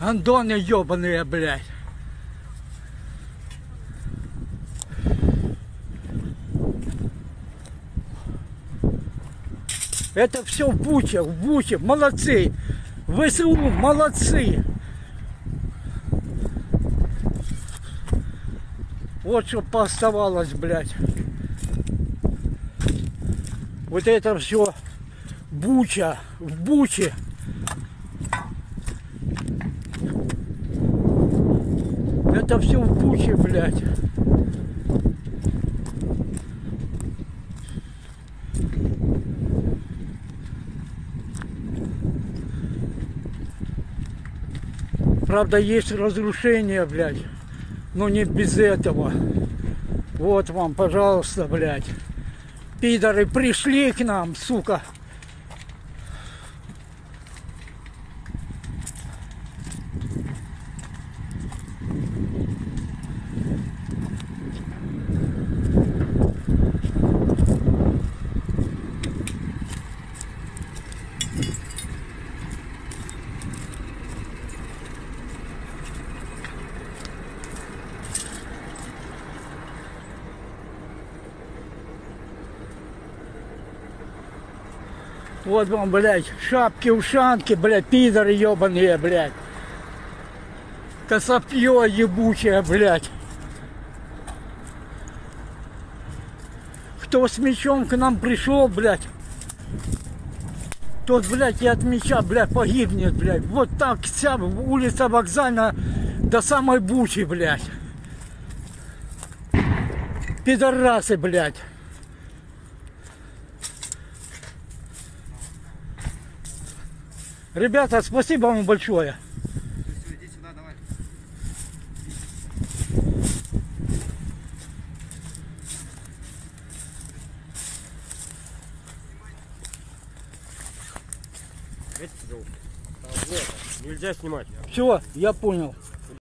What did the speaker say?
Андоны ебаные, блядь. Это все в Буче, в Буче. Молодцы. ВСУ, молодцы. Вот что пооставалось, блядь. Вот это все Буча, в Буче. Это все в Буче, блядь. Правда, есть разрушения, блядь. Но не без этого. Вот вам, пожалуйста, блядь. Пидоры пришли к нам, сука. Вот вам, блядь, шапки-ушанки, блядь, пидоры ебаные, блядь. Косопье ебучее, блядь. Кто с мечом к нам пришел, блядь, тот, блядь, и от меча, блядь, погибнет, блядь. Вот так вся улица вокзальная до самой Бучи, блядь. Пидорасы, блядь. Ребята, спасибо вам большое. Нельзя снимать. Все, я понял.